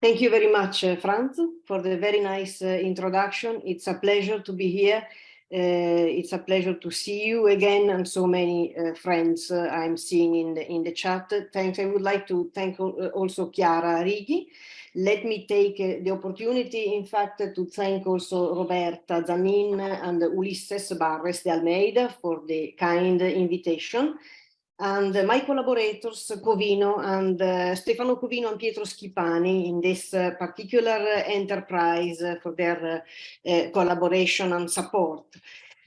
Thank you very much, uh, Franz, for the very nice uh, introduction. It's a pleasure to be here. Uh, it's a pleasure to see you again and so many uh, friends uh, I'm seeing in the in the chat. Thanks. I would like to thank uh, also Chiara Righi. Let me take the opportunity, in fact, to thank also Roberta Zanin and Ulisses Barres de Almeida for the kind invitation and my collaborators, Covino and uh, Stefano Covino and Pietro Schipani in this uh, particular enterprise for their uh, collaboration and support.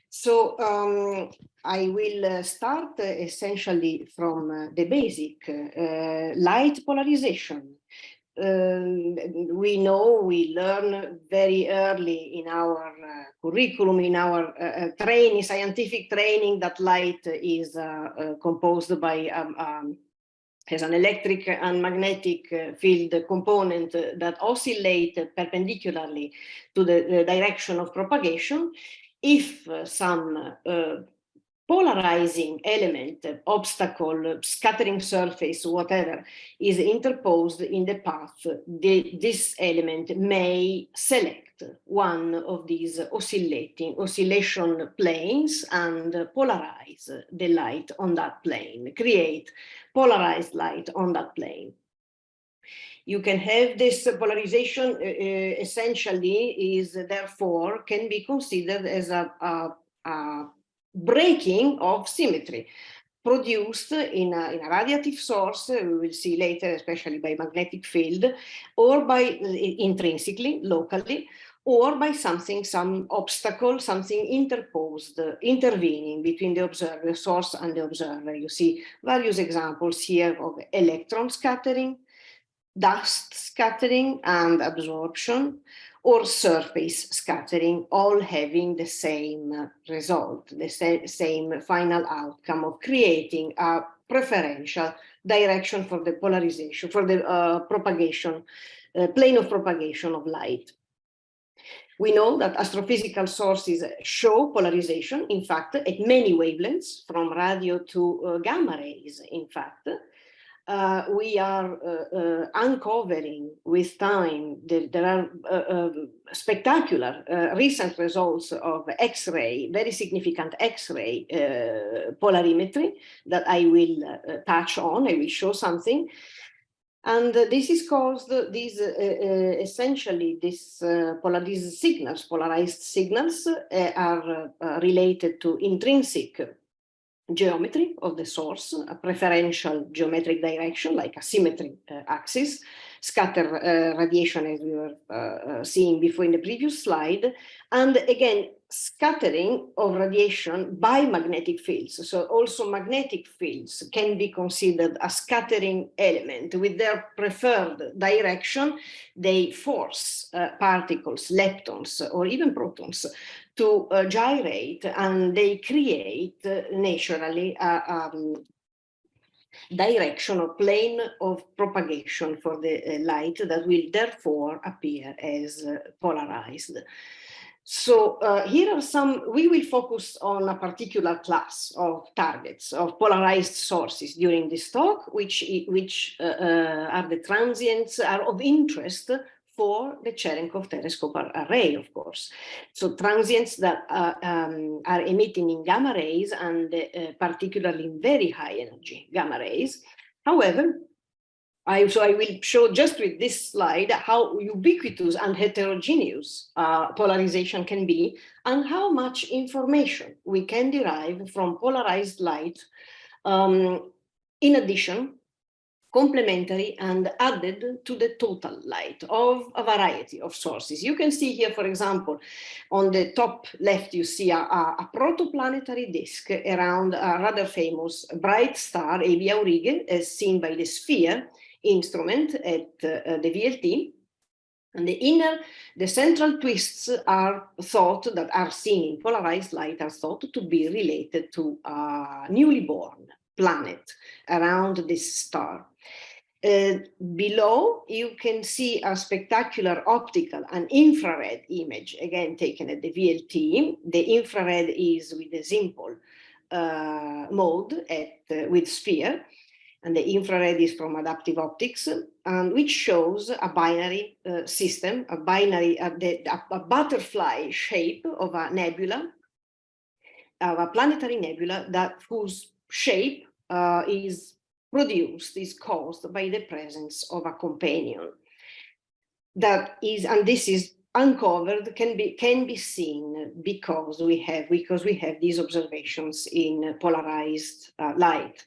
So um, I will start essentially from the basic light polarization um, we know, we learn very early in our uh, curriculum, in our uh, uh training, scientific training, that light is uh, uh composed by um, um, has an electric and magnetic uh, field component that oscillate perpendicularly to the, the direction of propagation. If some polarizing element, obstacle, scattering surface, whatever, is interposed in the path, the, this element may select one of these oscillating oscillation planes and polarize the light on that plane, create polarized light on that plane. You can have this polarization uh, uh essentially is therefore can be considered as a, a, a breaking of symmetry produced in a, in a radiative source, we will see later, especially by magnetic field, or by intrinsically, locally, or by something, some obstacle, something interposed, intervening between the observer, source and the observer. You see various examples here of electron scattering, dust scattering and absorption, or surface scattering, all having the same result, the sa same final outcome of creating a preferential direction for the polarization, for the uh, propagation, uh, plane of propagation of light. We know that astrophysical sources show polarization, in fact, at many wavelengths, from radio to uh, gamma rays, in fact, uh, we are uh, uh, uncovering with time, there, there are uh, um, spectacular uh, recent results of X-ray, very significant X-ray uh, polarimetry that I will touch on, I will show something. And this is caused, these essentially, this, polar, these signals, polarized signals are related to intrinsic geometry of the source, a preferential geometric direction like a symmetry uh, axis, scatter uh, radiation as we were uh, uh, seeing before in the previous slide, and again, scattering of radiation by magnetic fields. So also magnetic fields can be considered a scattering element with their preferred direction. They force uh, particles, leptons, or even protons to uh, gyrate and they create uh, naturally a um, direction or plane of propagation for the uh, light that will therefore appear as uh, polarized. So uh, here are some, we will focus on a particular class of targets, of polarized sources during this talk, which, which uh, uh, are the transients, are of interest for the Cherenkov telescope array, of course. So transients that uh, um, are emitting in gamma rays and uh, particularly in very high energy gamma rays. However, I, so I will show just with this slide how ubiquitous and heterogeneous uh, polarization can be and how much information we can derive from polarized light um, in addition complementary and added to the total light of a variety of sources. You can see here, for example, on the top left, you see a, a, a protoplanetary disk around a rather famous bright star, AB Aurigae, as seen by the SPHERE instrument at uh, the VLT. And the inner, the central twists are thought that are seen in polarized light are thought to be related to a newly born planet around this star. Uh, below, you can see a spectacular optical and infrared image, again taken at the VLT. The infrared is with the ZIMPOL uh, mode at, uh, with SPHERE. and the infrared is from adaptive optics, um, which shows a binary uh, system, a binary, the, a, a, butterfly shape of a nebula, of a planetary nebula that whose shape uh, is produced, is caused by the presence of a companion. That is, and this is uncovered can be can be seen because we have because we have these observations in polarized uh, light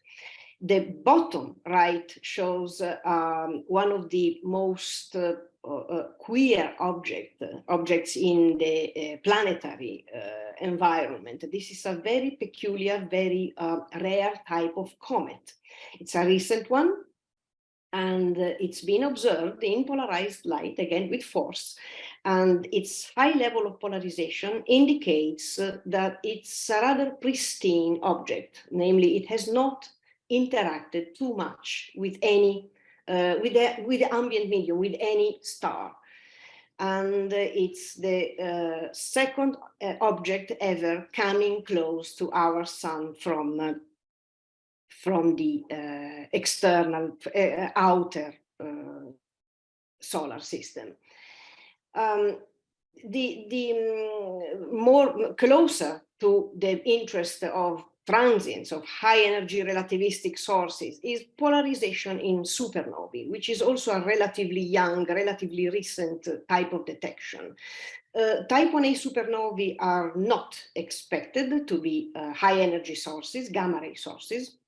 the bottom right shows uh, um, one of the most uh, uh, queer object, objects in the uh, planetary uh, environment. This is a very peculiar, very uh, rare type of comet. It's a recent one, and it's been observed in polarized light, again with FORS, and its high level of polarization indicates that it's a rather pristine object, namely it has not interacted too much with any uh, with the with the ambient medium with any star. And it's the uh, second uh, object ever coming close to our sun from uh, from the external outer solar system. Um, the the um, more closer to the interest of transients of high energy relativistic sources is polarization in supernovae, which is also a relatively young, relatively recent type of detection. Uh, type 1a supernovae are not expected to be uh, high energy sources, gamma ray sources,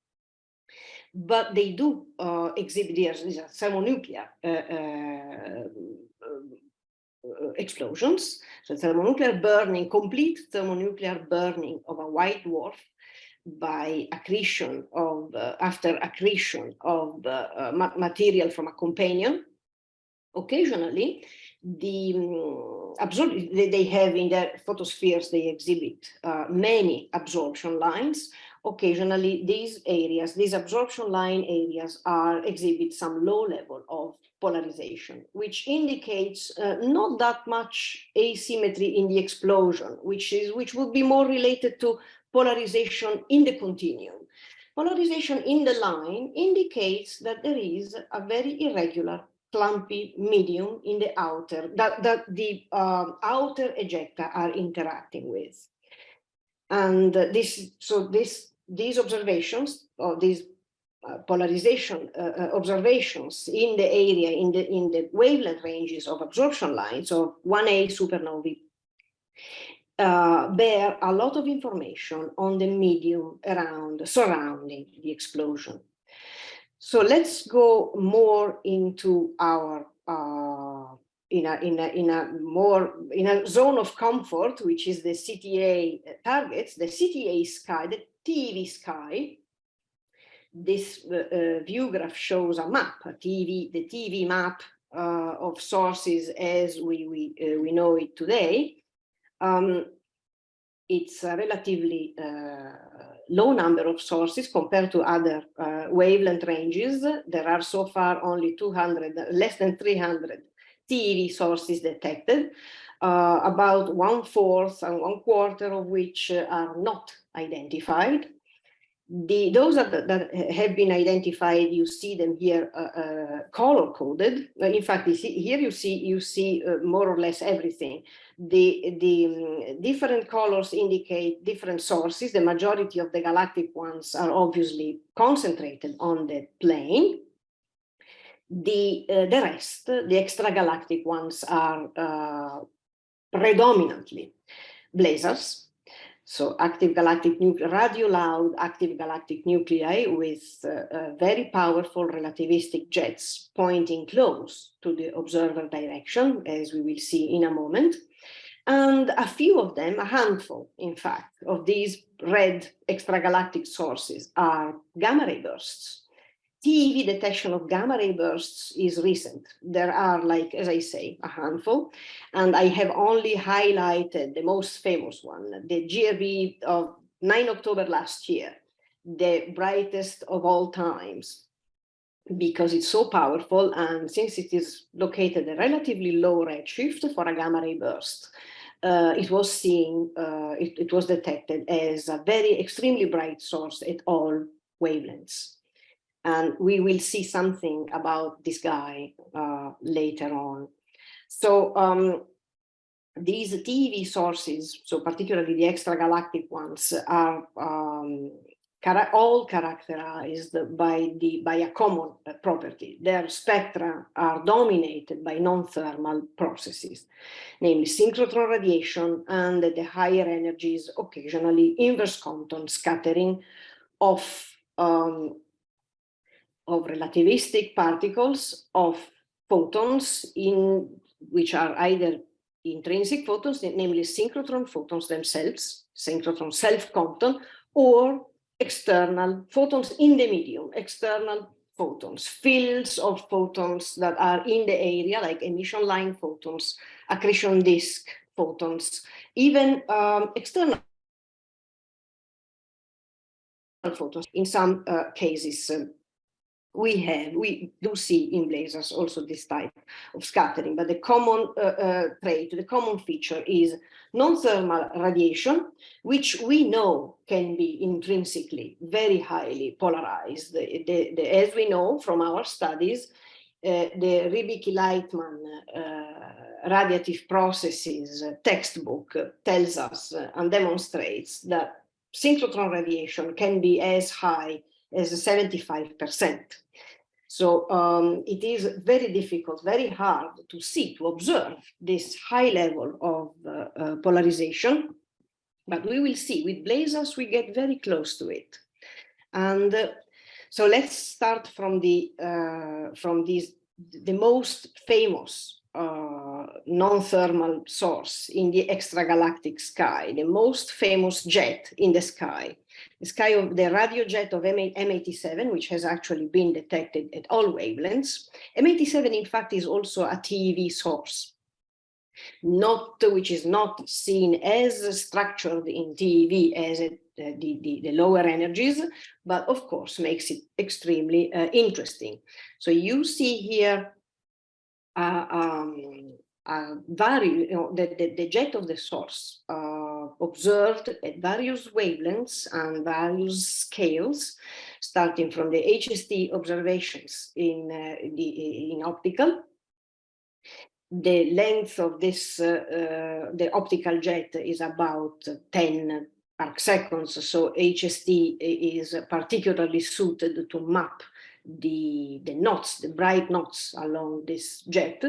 but they do uh, exhibit these thermonuclear uh, uh, uh, explosions. So thermonuclear burning, complete thermonuclear burning of a white dwarf by accretion of, uh, after accretion of uh, ma material from a companion. Occasionally, the um, absorb they have in their photospheres, they exhibit uh, many absorption lines. Occasionally, these areas, these absorption line areas are exhibit some low level of polarization, which indicates uh, not that much asymmetry in the explosion, which is which would be more related to polarization in the continuum. Polarization in the line indicates that there is a very irregular clumpy medium in the outer that, that the uh, outer ejecta are interacting with. And this, so this, these observations or these uh, polarization uh, uh, observations in the area, in the, in the wavelength ranges of absorption lines of 1A supernovae uh, bear a lot of information on the medium around surrounding the explosion. So let's go more into our uh, in a in a in a more in a zone of comfort, which is the CTA targets, the CTA sky, the TeV sky. This uh, uh, view graph shows a map, a TeV, the TeV map uh, of sources as we we uh, we know it today. Um, it's a relatively uh, low number of sources compared to other uh, wavelength ranges. There are so far only 200, less than 300 TeV sources detected, uh, about one fourth and one quarter of which are not identified the those that, that have been identified. You see them here uh, uh, color coded. Uh, in fact see, here you see you see uh, more or less everything. The the um, different colors indicate different sources. The majority of the galactic ones are obviously concentrated on the plane. The uh, the rest the extragalactic ones are uh, predominantly blazars so active galactic nuclei, radio loud active galactic nuclei with uh, uh, very powerful relativistic jets pointing close to the observer direction, as we will see in a moment. And a few of them, a handful, in fact, of these red extragalactic sources are gamma ray bursts. TeV detection of gamma ray bursts is recent. There are like, as I say, a handful, and I have only highlighted the most famous one, the GRB of 9 October last year, the brightest of all times, because it's so powerful and since it is located at a relatively low redshift for a gamma ray burst, uh, it was seen, uh, it, it was detected as a very extremely bright source at all wavelengths And we will see something about this guy uh, later on. So um, these TeV sources, so particularly the extragalactic ones, are um, all characterized by, the, by a common uh, property. Their spectra are dominated by non-thermal processes, namely synchrotron radiation and the higher energies, occasionally inverse Compton scattering of, um, of relativistic particles of photons in which are either intrinsic photons, namely synchrotron photons themselves, synchrotron self-Compton, or external photons in the medium, external photons, fields of photons that are in the area, like emission line photons, accretion disk photons, even um, external photons in some uh, cases. Um, we have, we do see in blazars also this type of scattering, but the common uh, uh, trait, the common feature is non-thermal radiation, which we know can be intrinsically very highly polarized. The, the, the, as we know from our studies, uh, the Rybicki-Lightman uh, radiative processes textbook tells us uh, and demonstrates that synchrotron radiation can be as high as 75%. So um, it is very difficult, very hard to see, to observe this high level of uh, uh, polarization. But we will see with blazars, we get very close to it. And uh, so let's start from the uh, from these the most famous uh, non-thermal source in the extragalactic sky, the most famous jet in the sky sky of the radio jet of M87, which has actually been detected at all wavelengths. M87, in fact, is also a TeV source, not which is not seen as structured in TeV as it, uh, the, the, the, lower energies, but of course makes it extremely uh, interesting. So you see here uh, um, uh, you know, the, the, the, jet of the source uh, observed at various wavelengths and various scales, starting from the HST observations in, uh, the, in optical. The length of this, uh, uh, the optical jet is about 10 arc seconds, so HST is particularly suited to map the, the knots, the bright knots along this jet.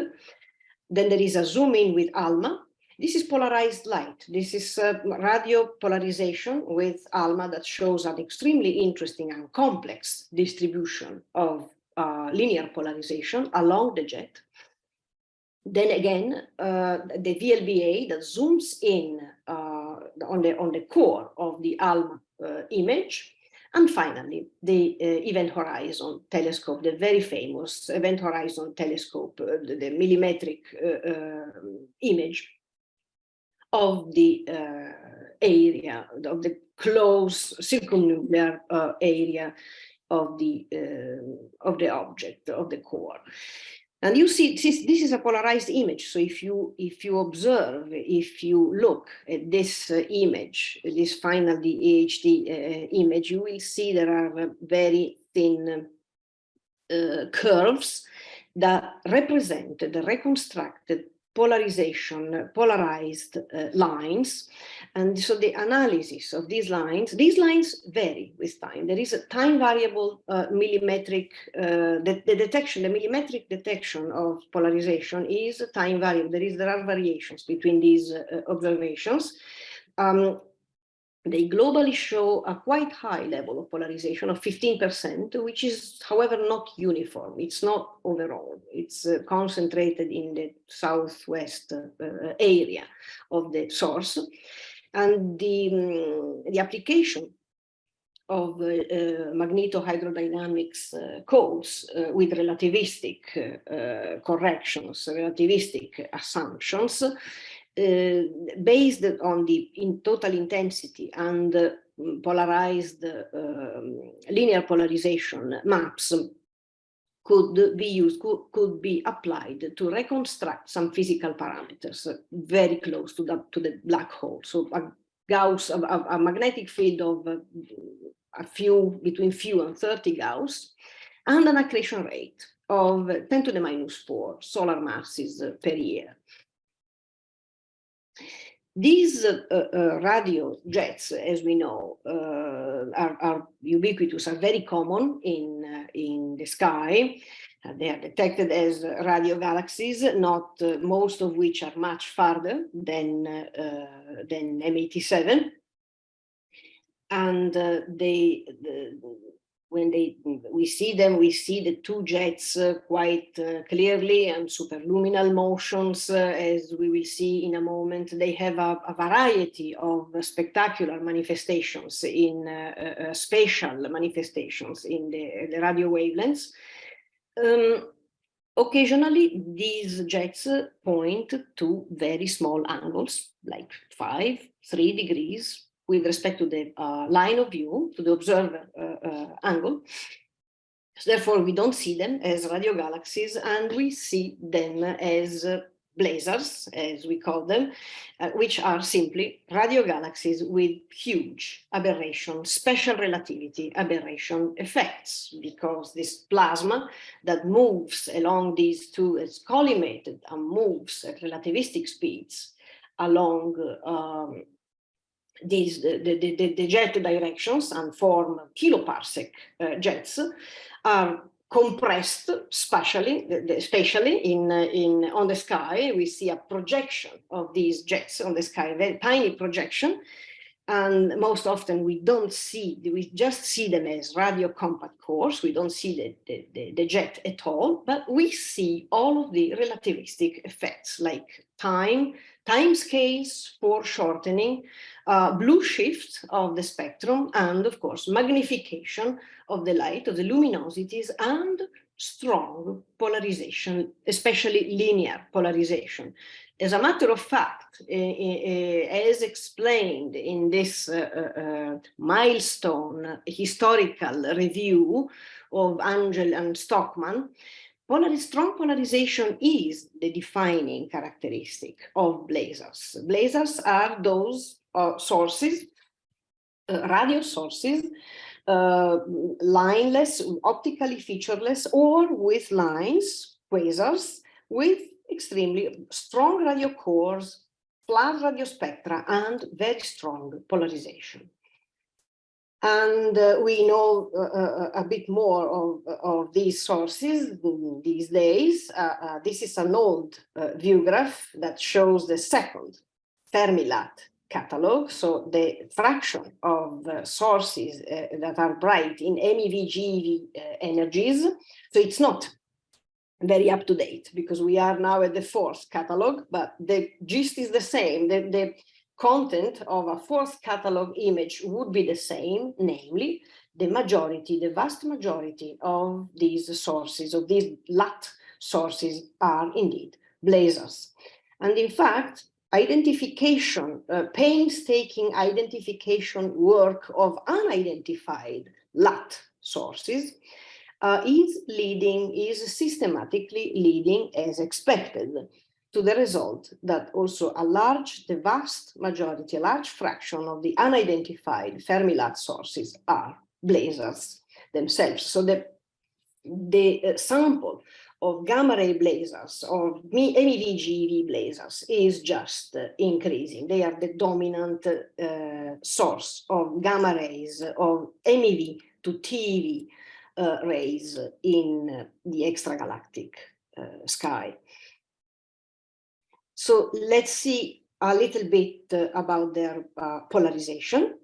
Then there is a zoom in with ALMA. This is polarized light. This is uh, radio polarization with ALMA that shows an extremely interesting and complex distribution of uh, linear polarization along the jet. Then again, uh, the VLBA that zooms in uh, on, the, on the core of the ALMA uh, image and finally, the uh, Event Horizon telescope, the very famous Event Horizon telescope, uh, the, the, millimetric uh, uh image of the uh, area, of the close circumnuclear uh, area of the of the object, of the core. And you see, this, this is a polarized image. So if you if you observe, if you look at this uh, image, this final EHT uh, image, you will see there are uh, very thin uh, curves that represent the reconstructed polarization, polarized uh, lines. And so the analysis of these lines, these lines vary with time. There is a time variable uh, millimetric, uh, the, the, detection, the millimetric detection of polarization is a time variable. There is, there are variations between these uh, observations. Um, they globally show a quite high level of polarization of 15%, which is, however, not uniform. It's not overall. It's uh, concentrated in the southwest uh, area of the source. And the, um, the application of uh, uh, magnetohydrodynamics uh, codes uh, with relativistic uh, corrections, relativistic assumptions uh, based on the in total intensity and uh, polarized uh, linear polarization maps could be used, could, could be applied to reconstruct some physical parameters very close to the, to the black hole. So a Gauss, a, a magnetic field of a few, between few and 30 Gauss, and an accretion rate of 10 to the minus 4 solar masses per year. These uh, uh, radio jets, as we know, uh, are, are, ubiquitous, are very common in, uh, in the sky. Uh, they are detected as radio galaxies, not uh, most of which are much farther than, than M87. And they, the, when they we see them, we see the two jets uh, quite uh, clearly and superluminal motions, uh, as we will see in a moment. They have a, a variety of spectacular manifestations in uh, uh, uh, spatial manifestations in the, the radio wavelengths. Um, occasionally, these jets point to very small angles, like five, three degrees, with respect to the uh, line of view, to the observer uh, uh, angle. So therefore, we don't see them as radio galaxies, and we see them as blazars, as we call them, uh, which are simply radio galaxies with huge aberration, special relativity aberration effects, because this plasma that moves along these two is collimated and moves at relativistic speeds along um, these the, the, the, the, jet directions and form kiloparsec uh, jets are compressed spatially, spatially in, in, on the sky. We see a projection of these jets on the sky, very tiny projection. And most often we don't see, we just see them as radio compact cores. We don't see the, the, the, the jet at all, but we see all of the relativistic effects like time, time scales for shortening, uh, blue shift of the spectrum, and of course, magnification of the light, of the luminosities, and strong polarization, especially linear polarization. As a matter of fact, as explained in this uh, uh, uh, milestone historical review of Angel and Stockman, Polar strong polarization is the defining characteristic of blazars. Blazars are those uh, sources, uh, radio sources, uh, lineless, optically featureless, or with lines, quasars, with extremely strong radio cores, flat radio spectra, and very strong polarization. And uh, we know uh, uh, a bit more of, of these sources these days. Uh, uh, this is an old uh, view graph that shows the second Fermi-LAT catalog. So the fraction of sources that are bright in MEV, GeV energies. So it's not very up to date because we are now at the fourth catalog, but the gist is the same. The, the content of a fourth catalog image would be the same, namely the majority, the vast majority of these sources, of these LAT sources are indeed blazars. And in fact, identification, uh, painstaking identification work of unidentified LAT sources uh, is leading, is systematically leading as expected to the result that also a large, the vast majority, a large fraction of the unidentified Fermi-LAT sources are blazars themselves. So the, the uh, sample of gamma ray blazars or MEV-GeV blazars is just uh, increasing. They are the dominant uh, source of gamma rays of MEV to TeV rays in the extragalactic uh, sky. So let's see a little bit uh, about their uh, polarization.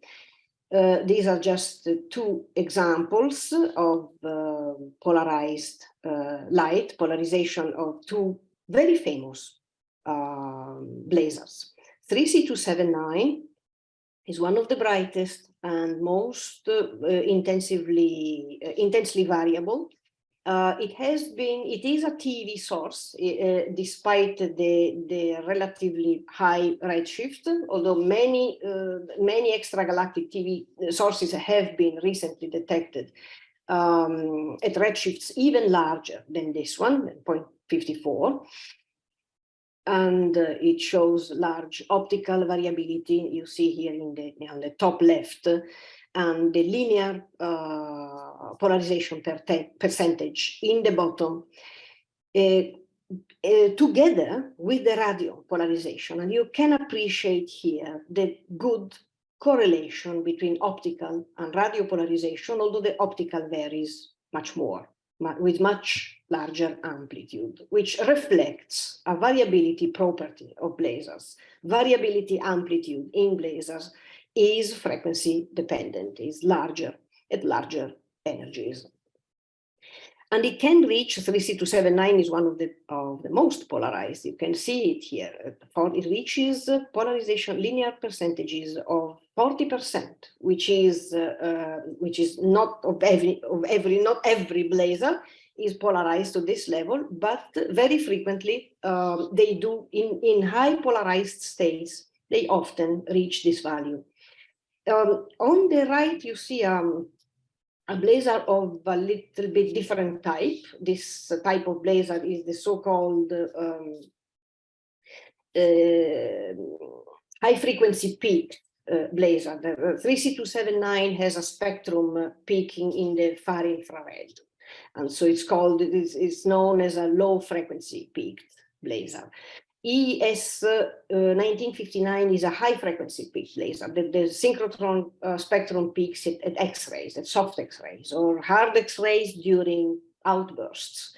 Uh, these are just two examples of uh, polarized uh, light, polarization of two very famous um, blazars. 3C279 is one of the brightest and most uh, intensively, intensely variable uh, it has been, it is a TeV source, uh, despite the, the relatively high redshift, although many, uh, many extragalactic TeV sources have been recently detected um, at redshifts even larger than this one, 0.54. And uh, it shows large optical variability. You see here in the, on the top left, and the linear uh, polarization per percentage in the bottom uh, uh, together with the radio polarization. And you can appreciate here the good correlation between optical and radio polarization, although the optical varies much more, with much larger amplitude, which reflects a variability property of blazars. Variability amplitude in blazars is frequency dependent, is larger at larger energies. And it can reach 3C279 is one of the, of the most polarized. You can see it here. It reaches polarization linear percentages of 40%, which is uh, uh, which is not of every of every not every blazar is polarized to this level, but very frequently um, they do in in high polarized states. They often reach this value. Um, on the right, you see um, a blazar of a little bit different type. This type of blazar is the so-called um, uh, high frequency peak uh, blazar. The 3C279 has a spectrum peaking in the far infrared. And so it's called, it's, it's known as a low frequency peaked blazar. ES uh, 1959 is a high frequency peak blazar. The, the synchrotron uh, spectrum peaks at, at X-rays, at soft X-rays or hard X-rays during outbursts.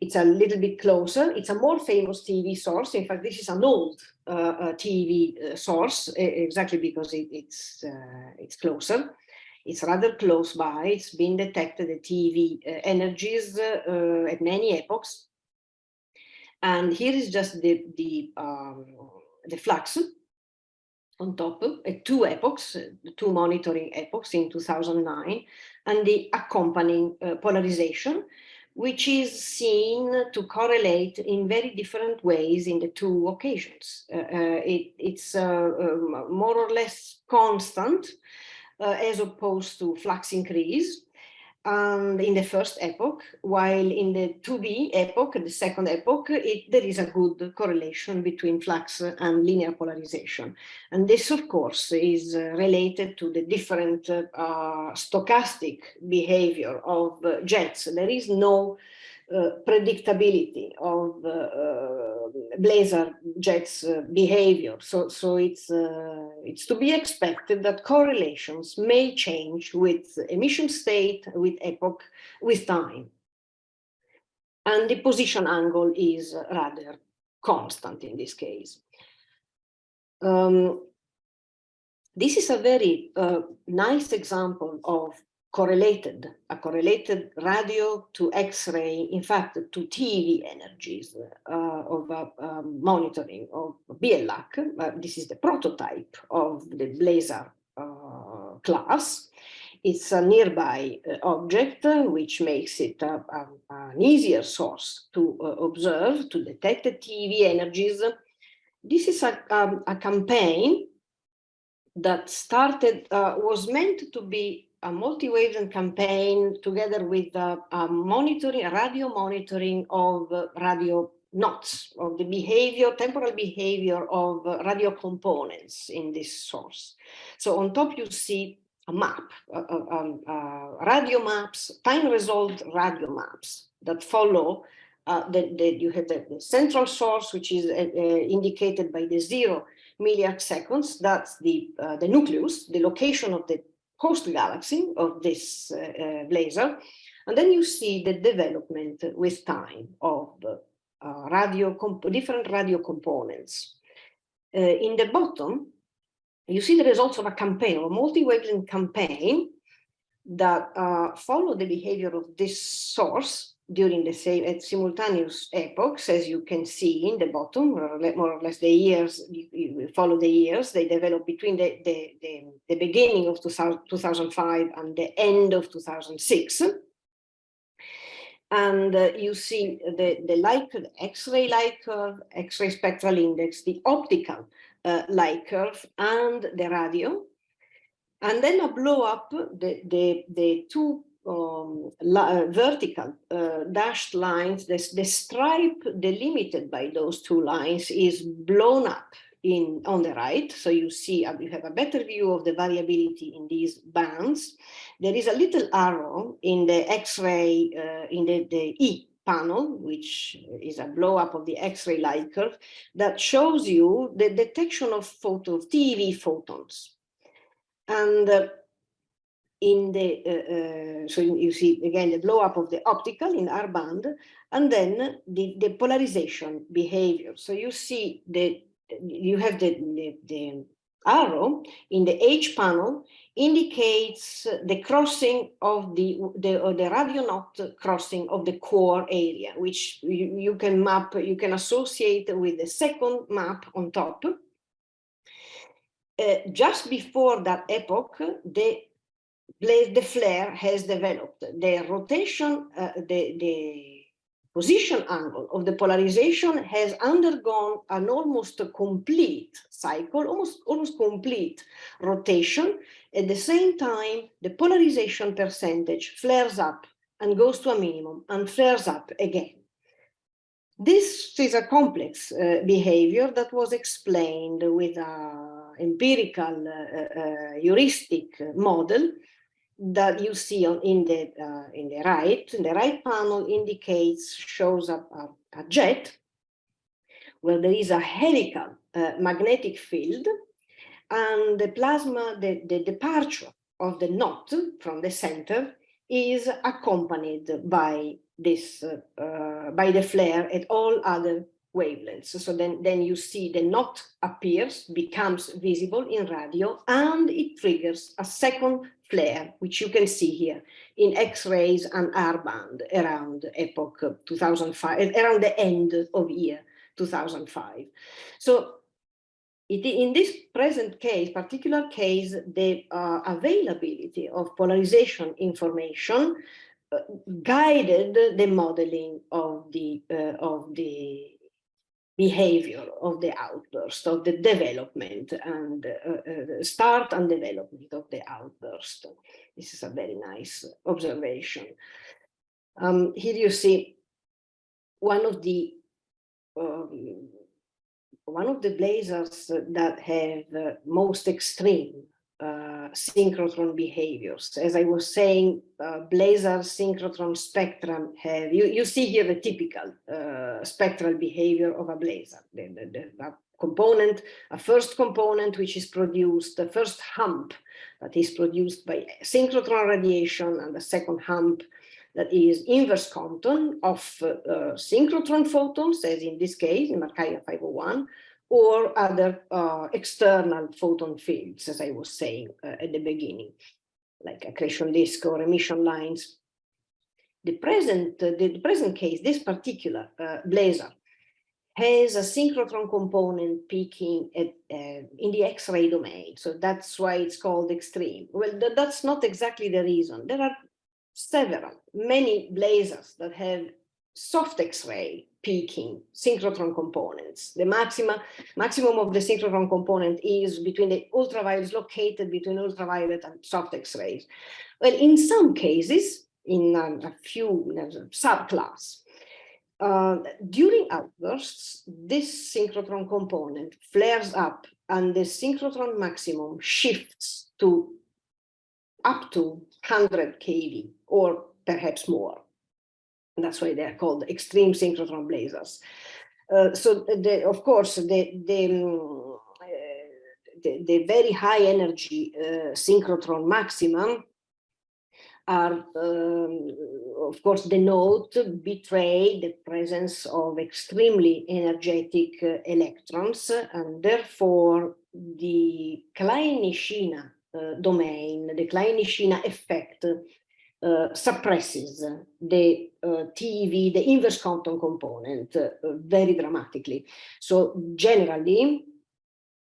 It's a little bit closer. It's a more famous TeV source. In fact, this is an old uh, uh TeV uh, source, exactly because it, it's uh, it's closer. It's rather close by. It's been detected at TeV energies at many epochs and here is just the, the, um, the flux on top, uh, two epochs, uh, two monitoring epochs in 2009, and the accompanying uh, polarization, which is seen to correlate in very different ways in the two occasions. Uh, uh it, it's uh, um, more or less constant as opposed to flux increase, and in the first epoch, while in the 2B epoch, the second epoch, it, there is a good correlation between flux and linear polarization. And this, of course, is uh, related to the different uh, stochastic behavior of uh, jets. There is no uh, predictability of uh, uh, blazar jets behavior. So, so it's, it's to be expected that correlations may change with emission state, with epoch, with time. And the position angle is rather constant in this case. Um, this is a very uh, nice example of correlated, a correlated radio to X-ray, in fact, to TeV energies uh, of uh, um, monitoring of BL Lac. Uh, this is the prototype of the blazar uh, class. It's a nearby uh, object, which makes it an easier source to observe, to detect the TV energies. This is a, um, a campaign that started, was meant to be a multi-wavelength campaign together with uh, monitoring, radio monitoring of uh, radio knots, of the behavior, temporal behavior of uh, radio components in this source. So on top you see a map, um, radio maps, time resolved radio maps that follow uh, the, you have the, the, central source, which is uh, uh, indicated by the zero milliarc seconds. That's the, the nucleus, the location of the host galaxy of this uh, uh, blazar. And then you see the development with time of uh, radio different radio components. in the bottom, you see the results of a campaign, a multi-wavelength campaign that uh, follow the behavior of this source during the same at simultaneous epochs, as you can see in the bottom, more or less the years, you, follow the years, they develop between the, the, the, the beginning of 2000, 2005 and the end of 2006. And uh, you see the, the light, X-ray light curve, X-ray spectral index, the optical uh, light curve, and the radio. And then a blow up the, the, the two um, uh, vertical uh, dashed lines, the stripe delimited by those two lines is blown up in on the right. So you see, uh, you have a better view of the variability in these bands. There is a little arrow in the X-ray, uh, in the, the E panel, which is a blow up of the X-ray light curve that shows you the detection of photos, TeV photons. And uh, in the, uh, uh, so you see again the blow up of the optical in R band, and then the, the polarization behavior. So you see the, you have the, the, the arrow in the H panel indicates the crossing of the, the, the radio knot crossing of the core area, which you, you can map, you can associate with the second map on top. Uh, just before that epoch, the the flare has developed. The rotation, uh, the, the position angle of the polarization has undergone an almost complete cycle, almost, almost complete rotation. At the same time, the polarization percentage flares up and goes to a minimum and flares up again. This is a complex uh, behavior that was explained with an empirical uh, uh, heuristic model that you see on in the uh, in the right the right panel indicates shows a, a, a jet where there is a helical uh, magnetic field and the plasma the, the departure of the knot from the center is accompanied by this uh, uh by the flare at all other wavelengths. So then, then you see the knot appears, becomes visible in radio, and it triggers a second flare, which you can see here in X-rays and R-band around epoch 2005, around the end of year 2005. So it, in this present case, particular case, the uh, availability of polarization information uh, guided the modeling of the uh, of the behavior of the outburst, of the development and uh, uh, start and development of the outburst. This is a very nice observation. Um, here you see one of the um, one of the blazars that have uh, most extreme uh, synchrotron behaviors. As I was saying, uh, blazar synchrotron spectrum have, you, you see here the typical uh, spectral behavior of a blazar. The, the, the component, a first component which is produced, the first hump that is produced by synchrotron radiation and the second hump that is inverse Compton of uh, synchrotron photons, as in this case, in Markarian 501, or other uh, external photon fields, as I was saying uh, at the beginning, like accretion disk or emission lines. The present, uh, the, present case, this particular uh, blazar, has a synchrotron component peaking at, uh, in the X-ray domain. So that's why it's called extreme. Well, th that's not exactly the reason. There are several, many blazars that have soft X-ray peaking synchrotron components. The maxima, maximum of the synchrotron component is between the ultraviolet, located between ultraviolet and soft X-rays. Well, in some cases, in a, a few in a subclass, uh, during outbursts, this synchrotron component flares up and the synchrotron maximum shifts to up to 100 keV or perhaps more. And that's why they're called extreme synchrotron blazars. Uh, so the, of course, the, the, um, uh, the, the, very high energy uh, synchrotron maximum are, um, of course, denote, betray the presence of extremely energetic uh, electrons, and therefore the Klein-Nishina uh, domain, the Klein-Nishina effect uh, suppresses the uh, TeV, the inverse Compton component, uh, very dramatically. So generally,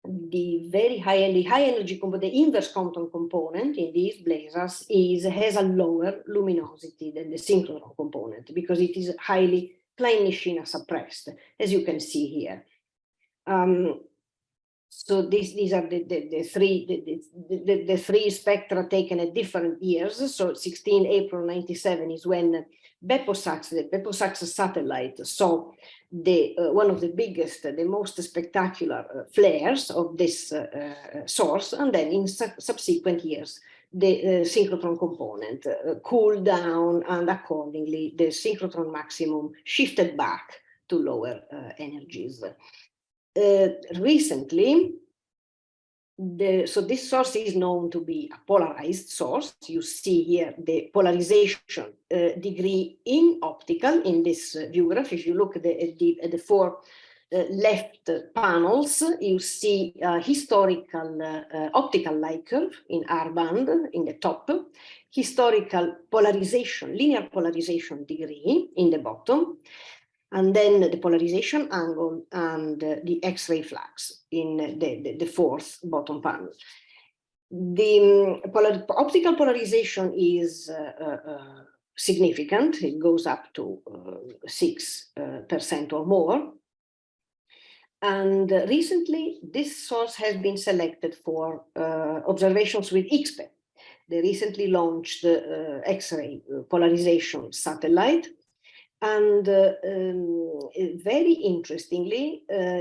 the very high, energy, high energy component, the inverse Compton component in these blazars is has a lower luminosity than the synchrotron component because it is highly Klein-Nishina suppressed, as you can see here. Um, so these, these are the, the, the three the, the, the, three spectra taken at different years. So 16 April 97 is when BeppoSAX, the BeppoSAX satellite, saw the uh, one of the biggest, the most spectacular uh, flares of this uh, uh source, and then in su subsequent years, the uh, synchrotron component uh, cooled down, and accordingly, the synchrotron maximum shifted back to lower energies. Recently, the, so this source is known to be a polarized source. You see here the polarization uh, degree in optical in this uh, view graph. If you look at the, at the, at the four uh, left panels, you see a historical uh, uh, optical light curve in R band in the top, historical polarization, linear polarization degree in the bottom, and then the polarization angle and uh, the X-ray flux in the, the, the, fourth bottom panel. The um, polar, optical polarization is uh, uh, uh significant. It goes up to 6% uh, or more. And recently, this source has been selected for uh, observations with IXPE. They recently launched the X-ray polarization satellite and uh, um, very interestingly, uh,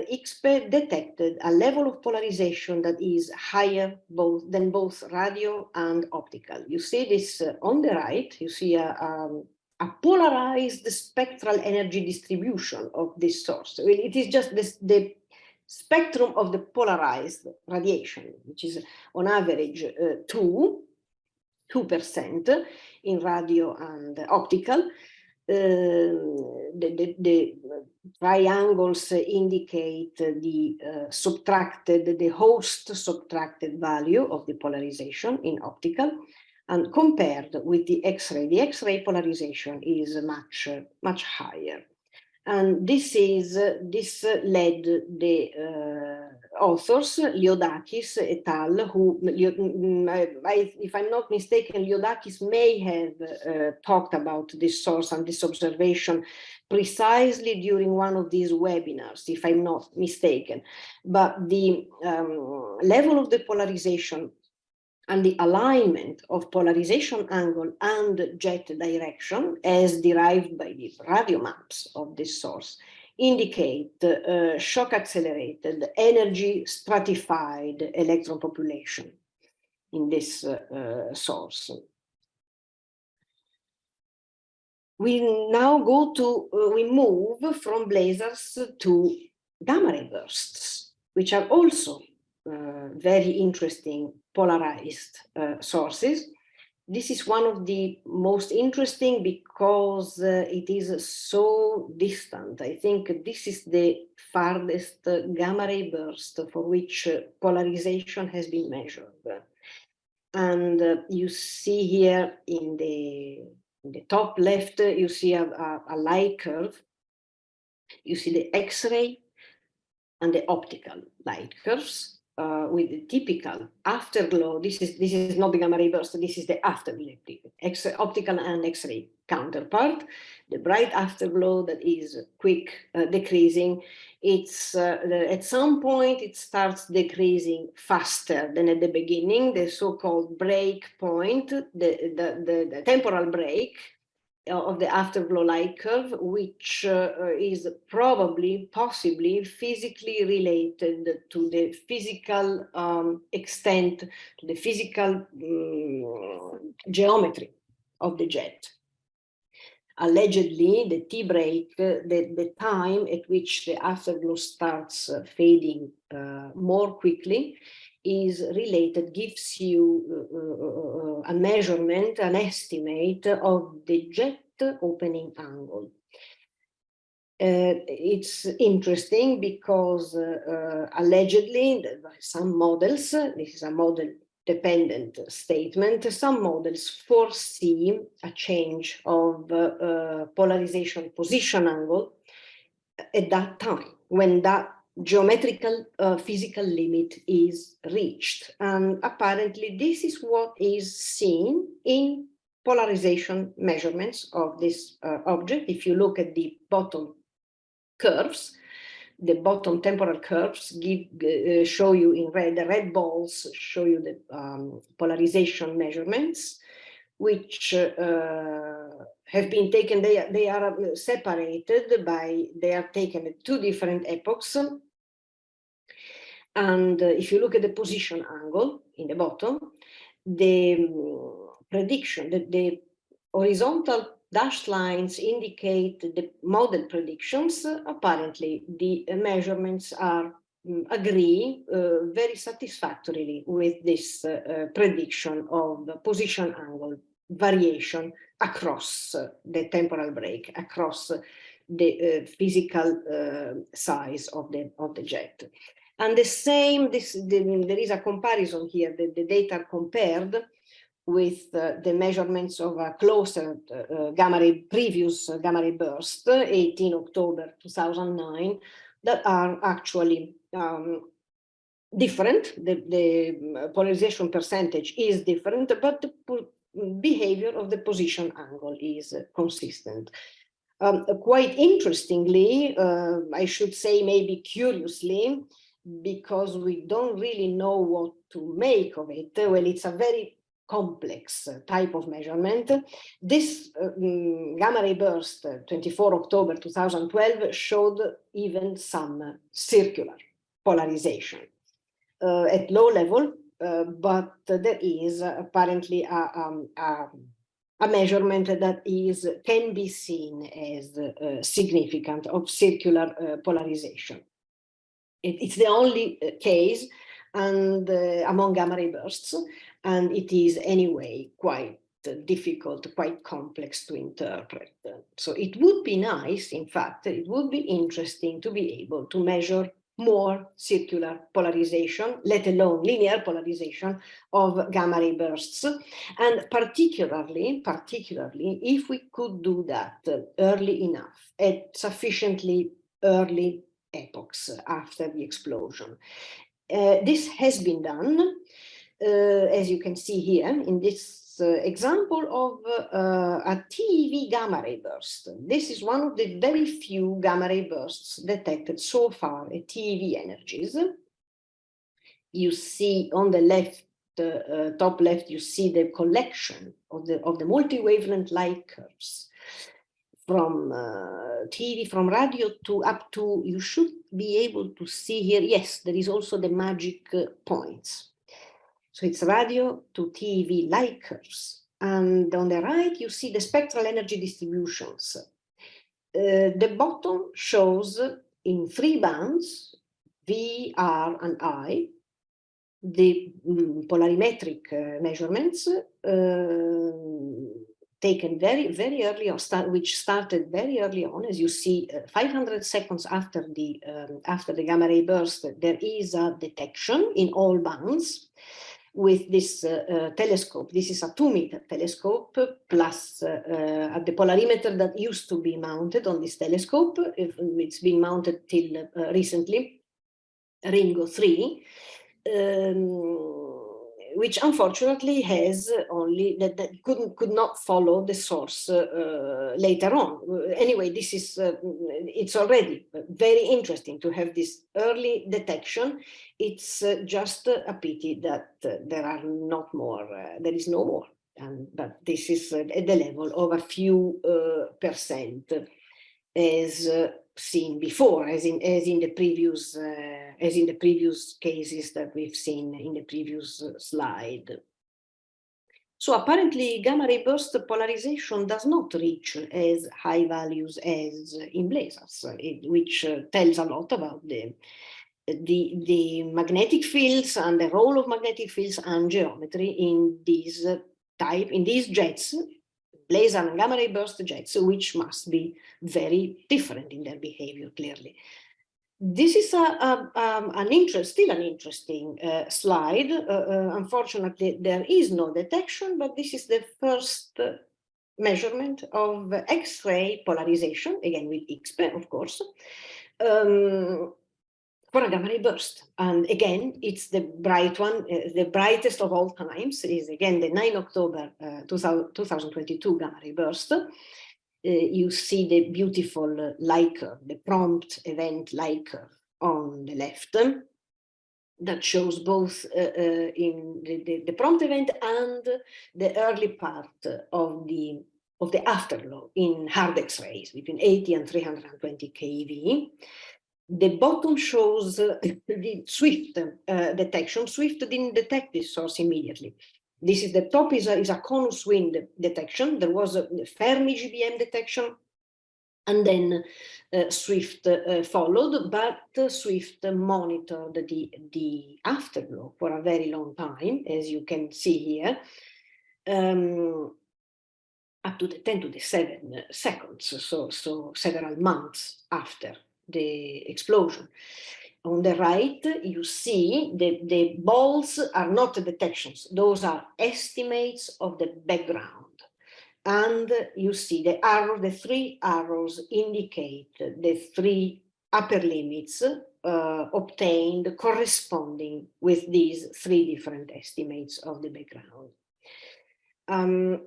detected a level of polarization that is higher both than both radio and optical. You see this uh, on the right, you see a, um, a, polarized spectral energy distribution of this source. It is just this, the spectrum of the polarized radiation, which is on average uh, 2, 2% in radio and optical. Ehm, the, the, the, triangles indicate the uh, subtracted, the host subtracted value of the polarization in optical and compared with the X-ray, the X-ray polarization is much, much higher. And this is, this led the uh, authors, Liodakis et al., who, mm, if I'm not mistaken, Liodakis may have uh, talked about this source and this observation precisely during one of these webinars, if I'm not mistaken. But the um, level of the polarization and the alignment of polarization angle and jet direction as derived by the radio maps of this source indicate uh, shock accelerated energy stratified electron population in this uh, uh, source. We now go to, uh, we move from blazars to gamma ray bursts, which are also uh, very interesting polarized uh, sources. This is one of the most interesting because uh, it is so distant. I think this is the farthest gamma ray burst for which polarization has been measured. And uh, you see here in the, in the top left, you see a, a, a light curve. You see the X-ray and the optical light curves uh, with the typical afterglow. This is this is not the gamma ray burst. This is the afterglow, X optical and X-ray counterpart. The bright afterglow that is quick uh, decreasing. It's uh, the, at some point it starts decreasing faster than at the beginning. The so-called break point, the, the the the temporal break of the afterglow light curve, which uh, is probably, possibly physically related to the physical um, extent, to the physical um, geometry of the jet. Allegedly, the T break, uh, the, the time at which the afterglow starts uh, fading uh, more quickly, is related, gives you uh, uh, uh, a measurement, an estimate of the jet opening angle. Uh, it's interesting because uh, allegedly some models, this is a model dependent statement, some models foresee a change of uh, polarization position angle at that time when that geometrical uh, physical limit is reached. And apparently this is what is seen in polarization measurements of this uh, object. If you look at the bottom curves, the bottom temporal curves give uh, show you in red, the red balls show you the um, polarization measurements, which uh, have been taken, they, they are separated by, they are taken at two different epochs. And uh, if you look at the position angle in the bottom, the um, prediction, the, the horizontal dashed lines indicate the model predictions. Apparently, the measurements are um, agree uh, very satisfactorily with this uh, prediction of position angle variation across the temporal break, across the uh, physical uh, size of the of the jet. And the same, this the, there is a comparison here. The, the data are compared with uh, the measurements of a closer uh, gamma ray, previous uh, gamma ray burst, 18 October 2009, that are actually um, different. The, the, polarization percentage is different, but the behavior of the position angle is consistent. Um, quite interestingly, uh, I should say maybe curiously, because we don't really know what to make of it. Well, it's a very complex type of measurement. This um, gamma ray burst, 24 October 2012, showed even some circular polarization uh, at low level, uh, but there is apparently a, um, a, a, measurement that is can be seen as uh, significant of circular uh, polarization. It, it's the only uh, case and uh, among gamma ray bursts and it is anyway quite difficult, quite complex to interpret. So it would be nice, in fact, it would be interesting to be able to measure more circular polarization, let alone linear polarization of gamma ray bursts. And particularly, particularly, if we could do that early enough, at sufficiently early epochs after the explosion. Uh, this has been done uh, as you can see here in this uh, example of uh, a TeV gamma ray burst. This is one of the very few gamma ray bursts detected so far at TeV energies. You see on the left, uh, top left, you see the collection of the of the multi-wavelength light curves from uh, TeV, from radio to up to, you should be able to see here, yes, there is also the MAGIC uh, points. So it's radio to TeV curves. And on the right, you see the spectral energy distributions. Uh, the bottom shows in three bands, V, R, and I, the um, polarimetric uh, measurements uh, taken very, very early on, start, which started very early on, as you see, uh, 500 seconds after the um, after the gamma ray burst, there is a detection in all bands with this uh, uh, telescope. This is a two meter telescope plus uh, the polarimeter that used to be mounted on this telescope. It's been mounted till recently, Ringo 3. Um, which unfortunately has only that, that couldn't could not follow the source uh, later on. Anyway, this is uh, it's already very interesting to have this early detection. It's uh, just a pity that uh, there are not more. Uh, there is no more, and but this is uh, at the level of a few percent, as seen before, as in as in the previous uh, as in the previous cases that we've seen in the previous uh, slide. So apparently gamma ray burst polarization does not reach as high values as in blazars, which uh, tells a lot about the, the, the magnetic fields and the role of magnetic fields and geometry in these type, in these jets blazar and gamma ray burst jets, which must be very different in their behavior, clearly. This is a, a um, an interest, still an interesting uh, slide. Uh, uh, unfortunately, there is no detection, but this is the first measurement of X-ray polarization, again with IXPE, of course, um, ray burst. And again, it's the bright one, uh, the brightest of all times is again the 9 October uh, 2022 gamma ray burst. you see the beautiful light curve, the prompt event light curve on the left that shows both uh, uh, in the, the, the, prompt event and the early part of the of the afterglow in hard X-rays between 80 and 320 keV. The bottom shows uh, the Swift uh, detection. Swift didn't detect this source immediately. This is the top is a, is a Konus-Wind detection. There was a Fermi GBM detection and then uh, Swift uh, followed, but uh, Swift monitored the, the afterglow for a very long time, as you can see here, um, up to the 10 to the 7 seconds, so, so several months after the explosion. On the right, you see the, the balls are not detections, those are estimates of the background and you see the arrow, the three arrows indicate the three upper limits uh, obtained corresponding with these three different estimates of the background. Um,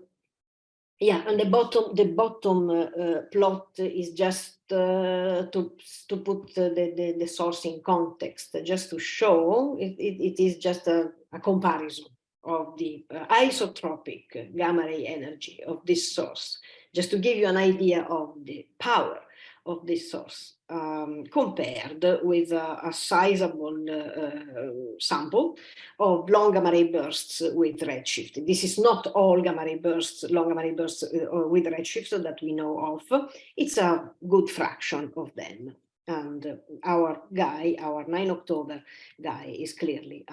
yeah, and the bottom the bottom uh, uh, plot is just uh, to to put the, the, the source in context, just to show it, it, it is just a, a comparison of the uh, isotropic gamma ray energy of this source, just to give you an idea of the power of this source um, compared with a, a sizable uh, uh, sample of long gamma ray bursts with redshift. This is not all gamma ray bursts, long gamma ray bursts uh, with redshift that we know of. It's a good fraction of them. And our guy, our 9 October guy is clearly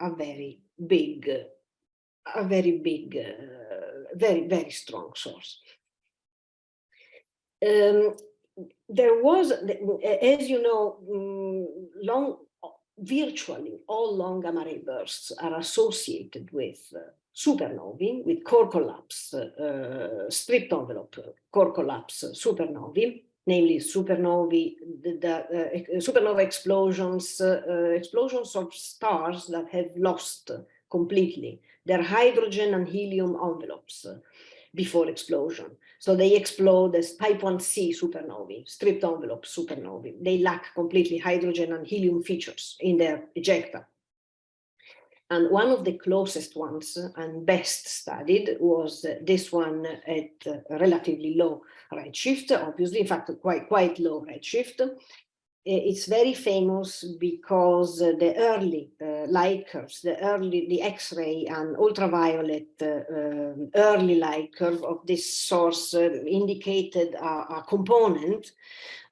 a very big, a very big, uh, very, very strong source. Um, there was, as you know, mm, long, virtually all long gamma ray bursts are associated with uh, supernovae, with core collapse, uh, stripped envelope core collapse supernovae, namely supernovae, the, the uh, supernova explosions, uh, explosions of stars that have lost completely their hydrogen and helium envelopes before explosion. So they explode as type 1c supernovae, stripped envelope supernovae. They lack completely hydrogen and helium features in their ejecta. And one of the closest ones and best studied was this one at relatively low redshift, obviously, in fact, quite, quite low redshift. It's very famous because the early uh, light curves, the early, the X-ray and ultraviolet uh, um, early light curve of this source uh, indicated a, a component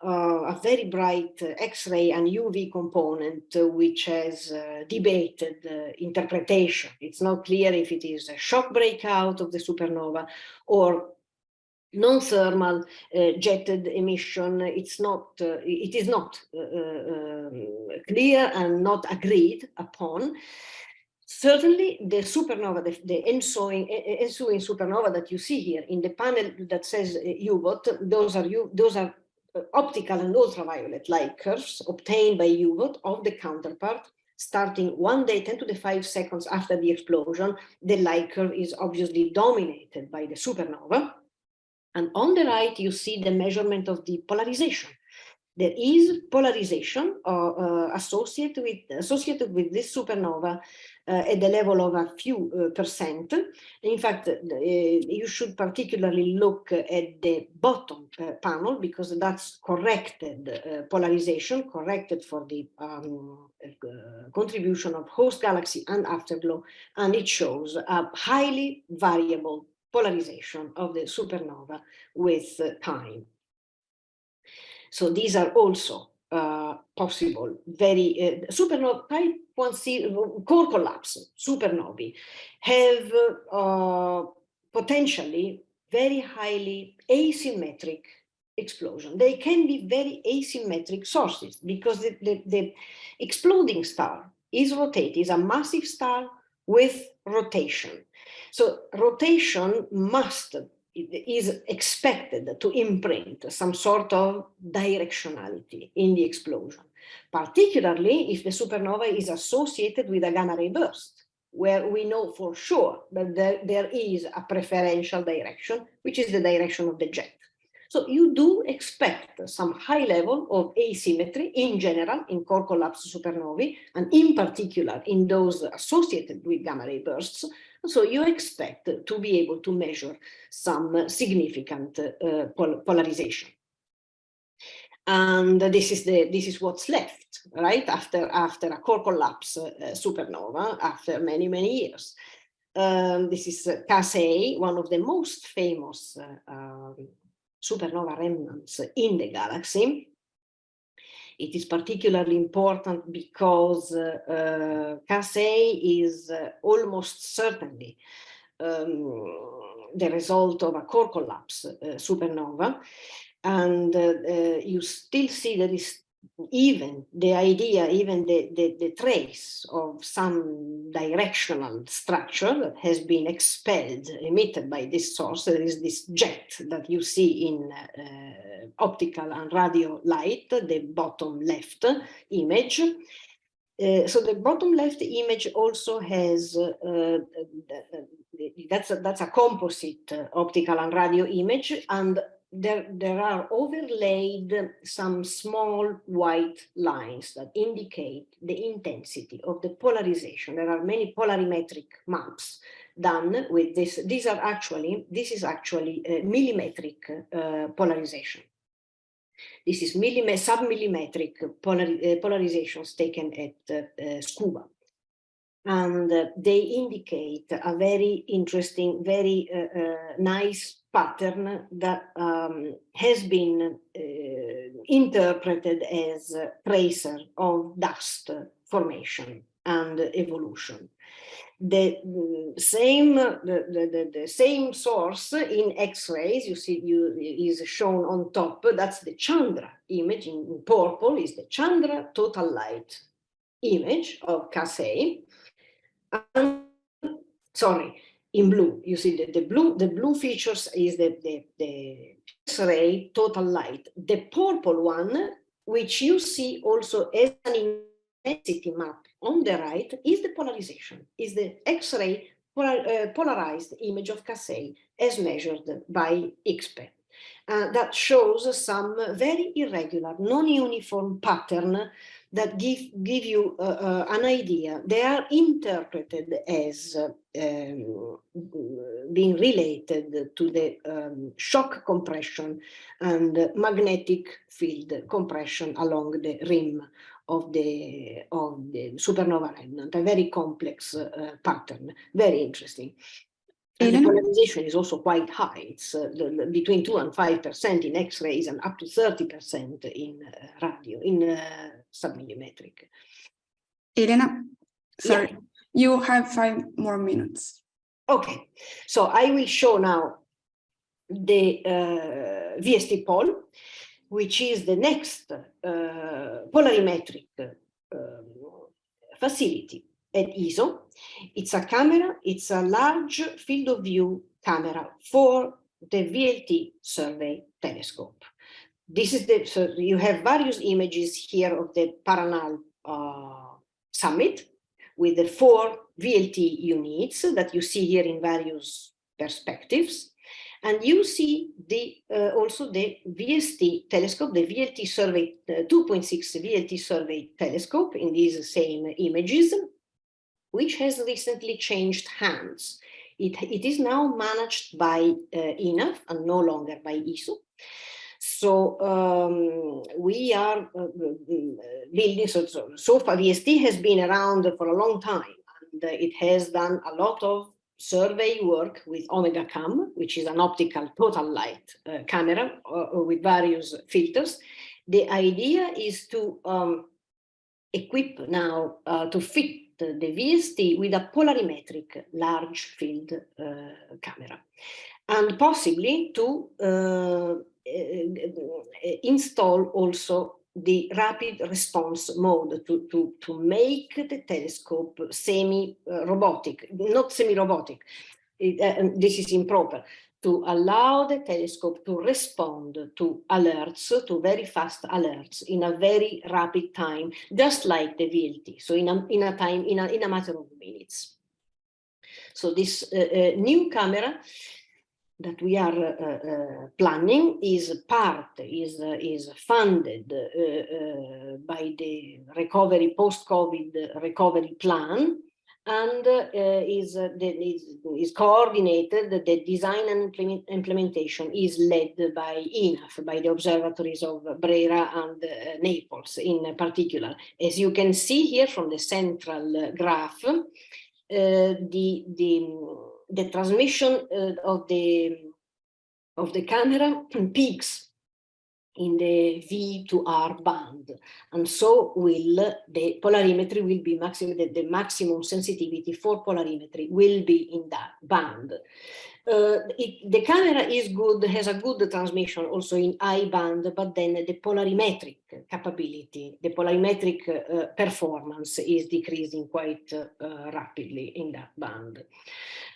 a very bright X-ray and UV component which has debated interpretation. It's not clear if it is a shock breakout of the supernova or non-thermal uh, jetted emission it's not uh, it is not uh, um, clear and not agreed upon. Certainly the supernova the, the ensuing, ensuing supernova that you see here in the panel that says UVOT those are you those are optical and ultraviolet light curves obtained by UVOT of the counterpart starting one day 10 to the 5 seconds after the explosion. The light curve is obviously dominated by the supernova and on the right you see the measurement of the polarization there is polarization uh, uh, associated with associated with this supernova uh, at the level of a few uh, percent. In fact, uh, you should particularly look at the bottom uh, panel because that's corrected polarization, corrected for the um, contribution of host galaxy and afterglow, and it shows a highly variable polarization of the supernova with time. So these are also uh, possible, very uh, supernova type 1C core collapse supernovae have uh, potentially very highly asymmetric explosion. They can be very asymmetric sources because the, the, the exploding star is rotated, is a massive star with rotation. So rotation must is expected to imprint some sort of directionality in the explosion, particularly if the supernova is associated with a gamma ray burst. where we know for sure that there, there is a preferential direction, which is the direction of the jet. So you do expect some high level of asymmetry in general in core collapse supernovae, and in particular in those associated with gamma ray bursts. So you expect to be able to measure some significant uh, pol polarization. And this is the this is what's left, right? After after a core collapse uh, supernova, after many many years. Um, this is uh, one of the most famous uh, um, supernova remnants in the galaxy. It is particularly important because uh, is uh, almost certainly um, the result of a core collapse uh, supernova. And uh, uh, you still see there is even the idea, even the, the, the, trace of some directional structure that has been expelled, emitted by this source, there is this jet that you see in uh, optical and radio light, the bottom left image. Uh, so the bottom left image also has, uh, uh that's, a, that's a composite optical and radio image, and there, there are overlaid some small white lines that indicate the intensity of the polarization. There are many polarimetric maps done with this. These are actually, this is actually millimetric uh, polarization. This is sub-millimetric polar, uh, polarizations taken at uh, SCUBA and uh, they indicate a very interesting, very uh, uh, nice pattern that um, has been uh, interpreted as a tracer of dust formation and evolution. The mm, same, the, the, the, same source in X-rays, you see, you, is shown on top. That's the Chandra image in purple. Is the Chandra total light image of Cas A and, sorry, in blue, you see the, the blue, the blue features is the, the, the X-ray total light. The purple one, which you see also as an intensity map on the right, is the polarization, is the X-ray polar, uh, polarized image of Cas A as measured by IXPE. Uh, that shows some very irregular, non-uniform pattern that give, give you uh, uh, an idea. They are interpreted as um, being related to the um, shock compression and magnetic field compression along the rim of the of the supernova remnant, a very complex uh, pattern, very interesting. And the polarization is also quite high. It's uh, the, the, between 2 and 5% in X-rays and up to 30% in uh, radio, in uh, submillimetric. Elena, sorry, yeah. you have five more minutes. Okay, so I will show now the uh, VST pol, which is the next uh, polarimetric um, facility at ESO. It's a camera, it's a large field of view camera for the VLT survey telescope. This is the, so you have various images here of the Paranal uh, summit with the four VLT units that you see here in various perspectives. And you see the uh, also the VST telescope, the VLT survey, 2.6 VLT survey telescope in these same images which has recently changed hands. It, it is now managed by uh, INAF and no longer by ESO. So um, we are uh, building, so, so, so far VST has been around for a long time and uh, it has done a lot of survey work with OmegaCAM, which is an optical total light uh, camera uh, with various filters. The idea is to um, equip now uh, to fit the VST with a polarimetric large field uh, camera and possibly to uh, uh, install also the rapid response mode to, to, to make the telescope semi-robotic, not semi-robotic, uh, this is improper, to allow the telescope to respond to alerts, to very fast alerts in a very rapid time, just like the VLT. So in a, in a time, in a, in a matter of minutes. So this uh, uh, new camera that we are uh, uh, planning is part, is, uh, is funded uh, uh, by the recovery, post-COVID recovery plan, and uh, is, is, is coordinated, the design and implement, implementation is led by INAF, by the observatories of Brera and Naples in particular. As you can see here from the central graph, the, the, the transmission uh, of the of the camera peaks in the V to R band. And so will the polarimetry will be maximum, the, the maximum sensitivity for polarimetry will be in that band. Uh, it, the camera is good, has a good transmission also in I band, but then the polarimetric capability, the polarimetric uh, performance is decreasing quite uh, rapidly in that band.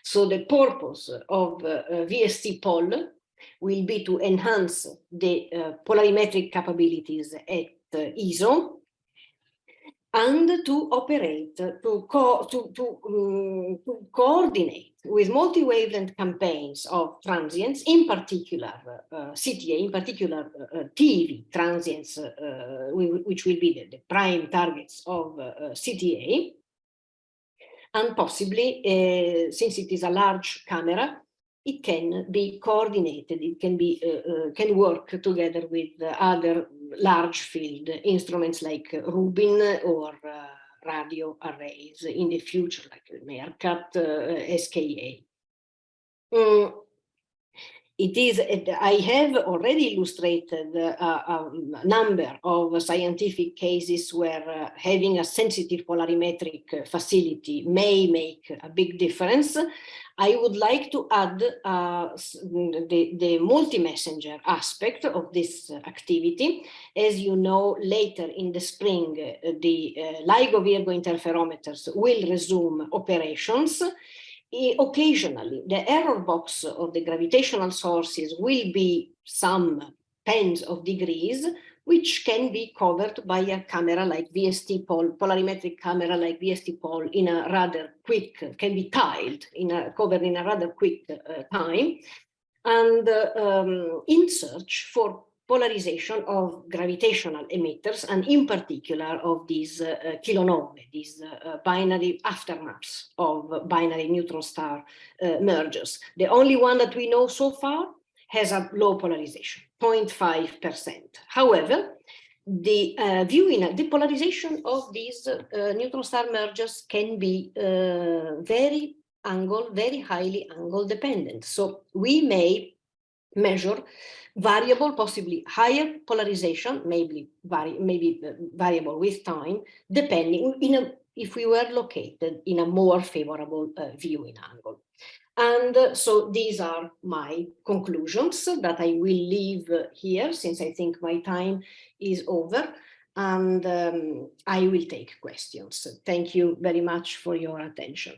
So the purpose of VST pol will be to enhance the uh, polarimetric capabilities at uh, ESO and to operate, to, co to, to, um, to coordinate with multi-wavelength campaigns of transients, in particular uh, CTA, in particular uh, TeV transients, uh, which will be the, the, prime targets of uh, CTA, and possibly, uh, since it is a large camera, it can be coordinated, it can be uh, uh, can work together with other large field instruments like Rubin or uh, radio arrays in the future, like MeerKAT, uh, SKA. Mm, it is, I have already illustrated a, a, number of scientific cases where uh, having a sensitive polarimetric facility may make a big difference. I would like to add uh, the, the multi-messenger aspect of this activity. As you know, later in the spring, uh, the uh, LIGO Virgo interferometers will resume operations occasionally the error box of the gravitational sources will be some tens of degrees, which can be covered by a camera like VST pol, polarimetric camera like VST pol in a rather quick, can be tiled, in a, covered in a rather quick uh, time, and uh, um, in search for polarization of gravitational emitters and in particular of these uh, uh these uh, uh, binary aftermaths of binary neutron star uh, mergers. The only one that we know so far has a low polarization, 0.5%. However, the uh, viewing, the polarization of these neutron star mergers can be very angle, very highly angle dependent. So we may measure variable, possibly higher polarization, maybe vari maybe uh, variable with time, depending in a, if we were located in a more favorable uh, viewing angle. And uh, so these are my conclusions that I will leave here since I think my time is over and um, I will take questions. Thank you very much for your attention.